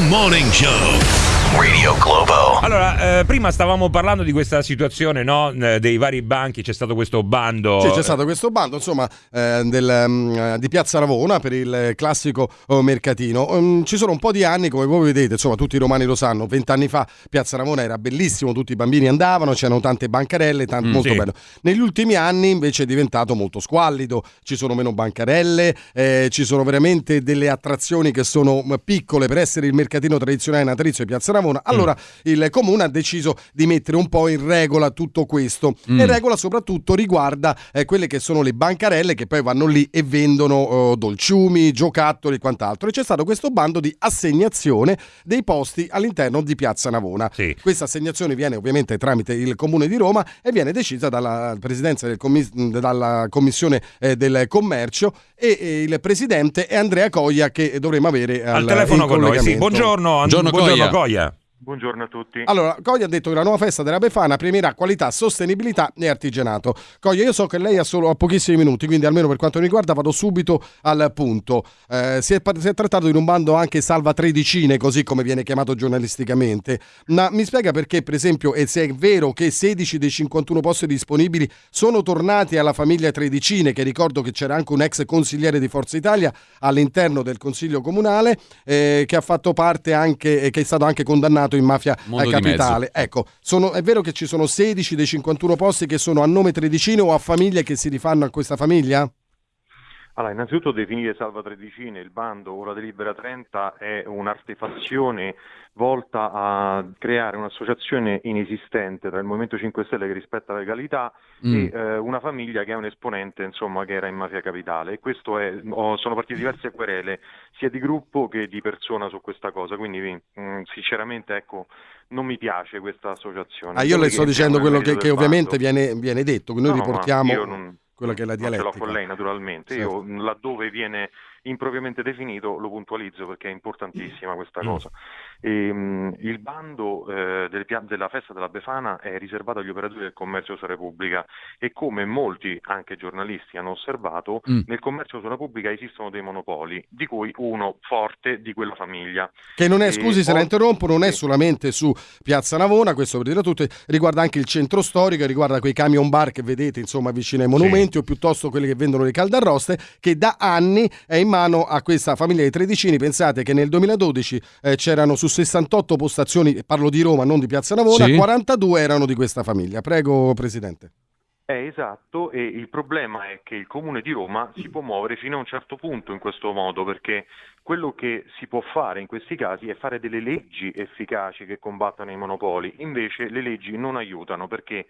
Morning Show. Radio Globo. Allora, eh, prima stavamo parlando di questa situazione no? Eh, dei vari banchi, c'è stato questo bando. Sì, c'è stato questo bando, insomma, eh, del, um, di Piazza Ravona per il classico oh, mercatino. Um, ci sono un po' di anni, come voi vedete, insomma, tutti i romani lo sanno, vent'anni fa Piazza Ravona era bellissimo, tutti i bambini andavano, c'erano tante bancarelle, t- mm, molto sì. bello. Negli ultimi anni invece è diventato molto squallido, ci sono meno bancarelle, eh, ci sono veramente delle attrazioni che sono piccole per essere il mercatino tradizionale natalizio di Piazza Ravona Savona. Allora mm. il comune ha deciso di mettere un po' in regola tutto questo. Mm. E regola soprattutto riguarda eh, quelle che sono le bancarelle che poi vanno lì e vendono oh, dolciumi, giocattoli e quant'altro. E c'è stato questo bando di assegnazione dei posti all'interno di Piazza Navona. Sì. Questa assegnazione viene ovviamente tramite il comune di Roma e viene decisa dalla presidenza del commis- dalla commissione eh, del commercio e, e, il presidente è Andrea Coglia che dovremo avere al, al telefono con noi. Sì. Buongiorno, buongiorno, buongiorno Coglia. Coglia. Buongiorno a tutti. Allora, Coglia ha detto che la nuova festa della Befana premierà qualità, sostenibilità e artigianato. Coglia, io so che lei ha solo pochissimi minuti, quindi almeno per quanto mi riguarda vado subito al punto. Eh, si, è, si, è, trattato di un bando anche salva tredicine, così come viene chiamato giornalisticamente. Ma mi spiega perché, per esempio, e se è vero che 16 dei 51 posti disponibili sono tornati alla famiglia Tredicine, che ricordo che c'era anche un ex consigliere di Forza Italia all'interno del Consiglio Comunale, eh, che ha fatto parte anche, che è stato anche condannato in mafia Mondo capitale. Ecco, sono, è vero che ci sono 16 dei 51 posti che sono a nome tredicino o a famiglie che si rifanno a questa famiglia? Allora, innanzitutto definire Salva Tredicine, il bando o la delibera 30 è un'artefazione volta a creare un'associazione inesistente tra il Movimento 5 Stelle che rispetta la legalità mm. e eh, una famiglia che è un esponente insomma, che era in mafia capitale e questo è, oh, sono partite diverse querele sia di gruppo che di persona su questa cosa quindi mh, mm, sinceramente ecco non mi piace questa associazione. Ah, io le sto dicendo quello che, che ovviamente viene, viene, detto, noi no, riportiamo non, quella che è la dialettica. Ce l'ho con lei naturalmente, certo. io laddove viene impropriamente definito lo puntualizzo perché è importantissima questa mm. cosa. E, um, il bando eh, del, della festa della Befana è riservato agli operatori del commercio sulla Repubblica e come molti anche giornalisti hanno osservato, mm. nel commercio sulla Repubblica esistono dei monopoli, di cui uno forte di quella famiglia. Che non è, scusi se la interrompo, non è solamente su Piazza Navona, questo per dire tutto, riguarda anche il centro storico, riguarda quei camion bar che vedete insomma vicino ai monumenti sì. o piuttosto quelli che vendono le caldarroste, che da anni è in mano a questa famiglia di tredicini. Pensate che nel 2012 eh, c'erano su 68 postazioni, parlo di Roma, non di Piazza Navona, sì. 42 erano di questa famiglia. Prego, Presidente. Eh, esatto, e il problema è che il Comune di Roma si può muovere fino a un certo punto in questo modo, perché quello che si può fare in questi casi è fare delle leggi efficaci che combattano i monopoli, invece le leggi non aiutano perché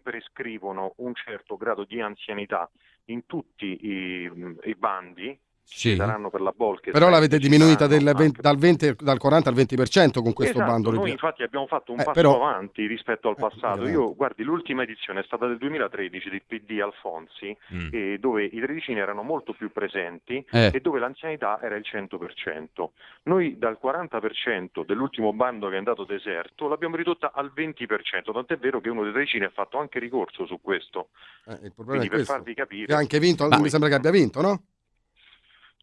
prescrivono un certo grado di anzianità in tutti i, i bandi sì. saranno per la Bolke. Però l'avete diminuita del 20, dal, 20, dal, 40 al 20% con questo esatto, bando. Noi infatti abbiamo fatto un eh, passo però... avanti rispetto al eh, passato. Eh, Io, guardi, l'ultima edizione è stata del 2013 del PD Alfonsi, mm. eh, dove i tredicini erano molto più presenti eh. e dove l'anzianità era il 100%. Noi dal 40% dell'ultimo bando che è andato deserto l'abbiamo ridotta al 20%, tant'è vero che uno dei tredicini ha fatto anche ricorso su questo. Eh, il problema Quindi è per farvi capire. Che ha anche vinto, Ma... mi sembra che abbia vinto, no?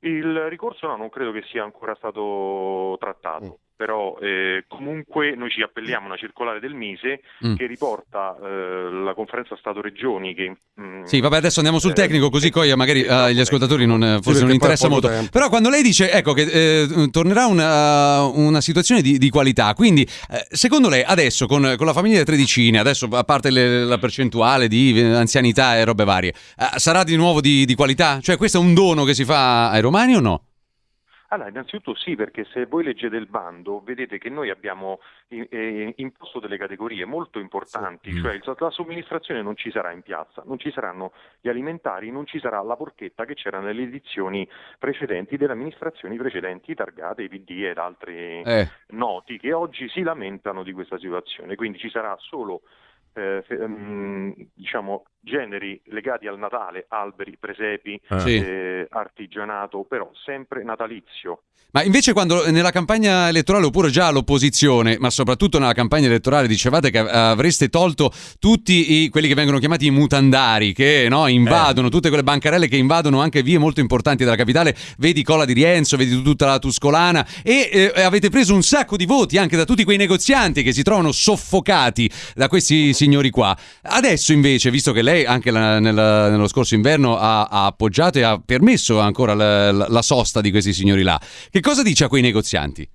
Il ricorso no, non credo che sia ancora stato trattato. Però eh, comunque noi ci appelliamo a una circolare del Mise mm. che riporta eh, la conferenza Stato-Regioni che... Mm, sì, vabbè, adesso andiamo sul eh, tecnico così poi magari eh, agli ascoltatori non, eh, forse sì, non interessa molto. Tempo. Però quando lei dice, ecco, che eh, tornerà una, una, situazione di, di qualità, quindi secondo lei adesso con, con, la famiglia tredicine, adesso a parte le, la percentuale di anzianità e robe varie, sarà di nuovo di, di qualità? Cioè questo è un dono che si fa ai romani o no? Allora, innanzitutto sì, perché se voi leggete il bando vedete che noi abbiamo eh, imposto delle categorie molto importanti, sì. cioè la somministrazione non ci sarà in piazza, non ci saranno gli alimentari, non ci sarà la porchetta che c'era nelle edizioni precedenti delle amministrazioni precedenti, targate, i PD ed altri eh. noti, che oggi si lamentano di questa situazione. Quindi ci sarà solo eh, ehm, diciamo, generi legati al Natale, alberi, presepi, ah. eh, artigianato, però sempre natalizio. Ma invece quando nella campagna elettorale oppure già all'opposizione, ma soprattutto nella campagna elettorale dicevate che avreste tolto tutti i, quelli che vengono chiamati i mutandari, che no, invadono, eh. tutte quelle bancarelle che invadono anche vie molto importanti della capitale, vedi Cola di Rienzo, vedi tutta la Tuscolana e eh, avete preso un sacco di voti anche da tutti quei negozianti che si trovano soffocati da questi signori qua. Adesso invece, visto che lei anche la, nella, nello scorso inverno ha, ha, appoggiato e ha permesso ancora la, la, la sosta di questi signori là, che cosa dice a quei negozianti?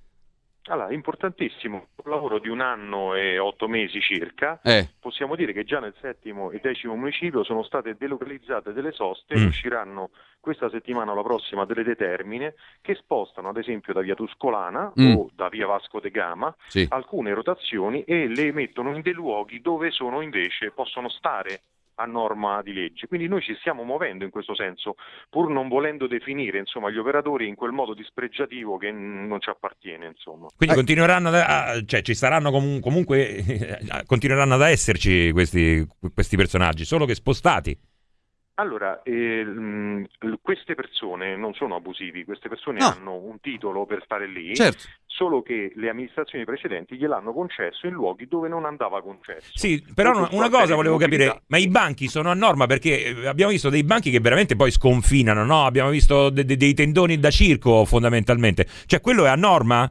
Allora, importantissimo, un lavoro di un anno e otto mesi circa, eh. possiamo dire che già nel settimo e decimo municipio sono state delocalizzate delle soste, mm. usciranno questa settimana o la prossima delle determine che spostano ad esempio da via Tuscolana mm. o da via Vasco de Gama sì. alcune rotazioni e le mettono in dei luoghi dove sono invece, possono stare a norma di legge. Quindi noi ci stiamo muovendo in questo senso, pur non volendo definire insomma, gli operatori in quel modo dispregiativo che non ci appartiene. Insomma. Quindi eh. continueranno a, cioè, ci saranno comun- comunque continueranno ad esserci questi, questi personaggi, solo che spostati. Allora, eh, queste persone non sono abusivi, queste persone no. hanno un titolo per stare lì, certo. Solo che le amministrazioni precedenti gliel'hanno concesso in luoghi dove non andava concesso. Sì, però una, una cosa volevo capire, ma i banchi sono a norma perché eh, abbiamo visto dei banchi che veramente poi sconfinano, no? Abbiamo visto de- de- dei tendoni da circo fondamentalmente, cioè quello è a norma?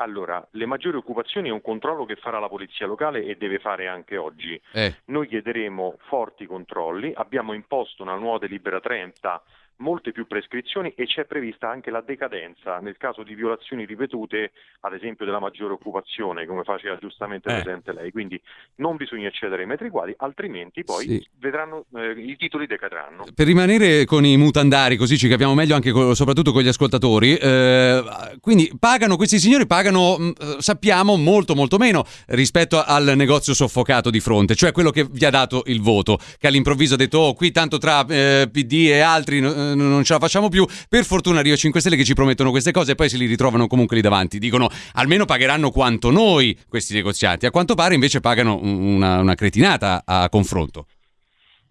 Allora, le maggiori occupazioni è un controllo che farà la polizia locale e deve fare anche oggi. Eh. Noi chiederemo forti controlli, abbiamo imposto una nuova delibera 30 molte più prescrizioni e c'è prevista anche la decadenza nel caso di violazioni ripetute, ad esempio della maggiore occupazione, come faceva giustamente eh. presente lei. Quindi non bisogna eccedere ai metri quadri, altrimenti poi sì. vedranno eh, i titoli decadranno. Per rimanere con i mutandari, così ci capiamo meglio anche co- soprattutto con gli ascoltatori, eh, quindi pagano questi signori pagano mm, eh, sappiamo molto molto meno rispetto al negozio soffocato di fronte, cioè quello che vi ha dato il voto, che all'improvviso ha detto "Oh, qui tanto tra eh, PD e altri non ce la facciamo più. Per fortuna arriva 5 Stelle che ci promettono queste cose e poi se li ritrovano comunque lì davanti. Dicono almeno pagheranno quanto noi questi negozianti. A quanto pare invece pagano una, una cretinata a confronto.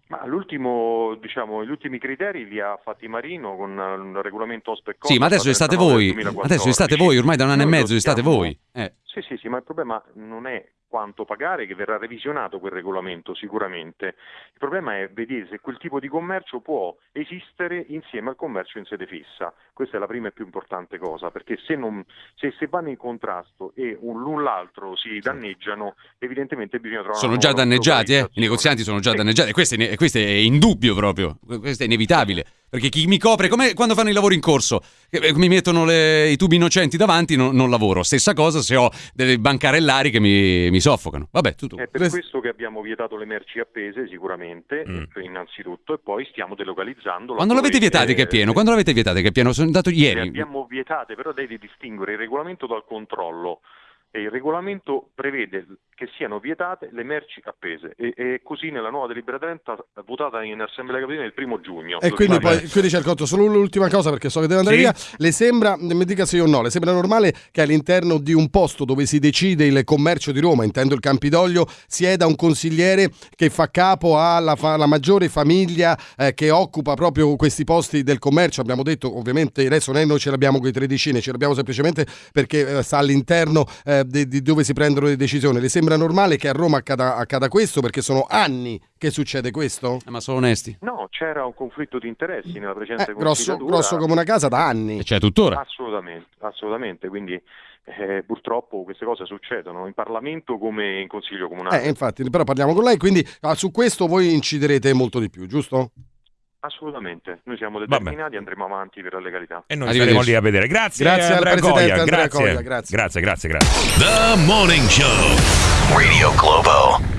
Ma l'ultimo, diciamo, gli ultimi criteri li ha fatti Marino con un regolamento OSPEC. Sì, ma adesso state voi. Adesso state voi, ormai da un anno Noi e mezzo state voi. Eh. Sì, sì, sì, ma il problema non è quanto pagare, che verrà revisionato quel regolamento sicuramente. Il problema è vedere se quel tipo di commercio può esistere insieme al commercio in sede fissa. Questa è la prima e più importante cosa, perché se, non, se, se vanno in contrasto e l'un l'altro si danneggiano, evidentemente bisogna trovare... Sono già danneggiati, eh? i negozianti sono già danneggiati, questo è, questo è indubbio proprio, questo è inevitabile. Perché chi mi copre, come quando fanno i lavori in corso, eh, mi mettono le, i tubi innocenti davanti, no, non lavoro. Stessa cosa se ho delle bancarellari che mi, mi soffocano. Vabbè, tutto. È per questo che abbiamo vietato le merci appese, sicuramente, mm. innanzitutto, e poi stiamo delocalizzando. Quando l'avete vietate che è pieno? Quando l'avete vietate che è pieno? Sono andato ieri. Le abbiamo vietate, però devi distinguere il regolamento dal controllo e il regolamento prevede che siano vietate le merci appese e, e così nella nuova delibera 30 votata in Assemblea Capitolina il primo giugno. E quindi poi quindi c'è il conto, solo l'ultima cosa perché so che deve andare sì? via, le sembra, mi dica se io o no, le sembra normale che all'interno di un posto dove si decide il commercio di Roma, intendo il Campidoglio, sieda un consigliere che fa capo alla, fa, maggiore famiglia eh, che occupa proprio questi posti del commercio, abbiamo detto ovviamente adesso noi ce l'abbiamo con i tredicine, ce l'abbiamo semplicemente perché eh, sta all'interno eh, eh, di, di, dove si prendono le decisioni. Le sembra normale che a Roma accada, accada questo perché sono anni che succede questo? Eh, ma sono onesti. No, c'era un conflitto di interessi nella precedente eh, grosso, grosso come una casa da anni. E c'è tuttora. Assolutamente, assolutamente. Quindi eh, purtroppo queste cose succedono in Parlamento come in Consiglio Comunale. Eh, infatti, però parliamo con lei, quindi ah, su questo voi inciderete molto di più, giusto? Assolutamente, noi siamo determinati, e andremo avanti per la legalità. E noi saremo lì a vedere. Grazie, grazie Andrea al Presidente Goia. Andrea grazie. Goia, grazie. Grazie, grazie, grazie. The Morning Show, Radio Globo.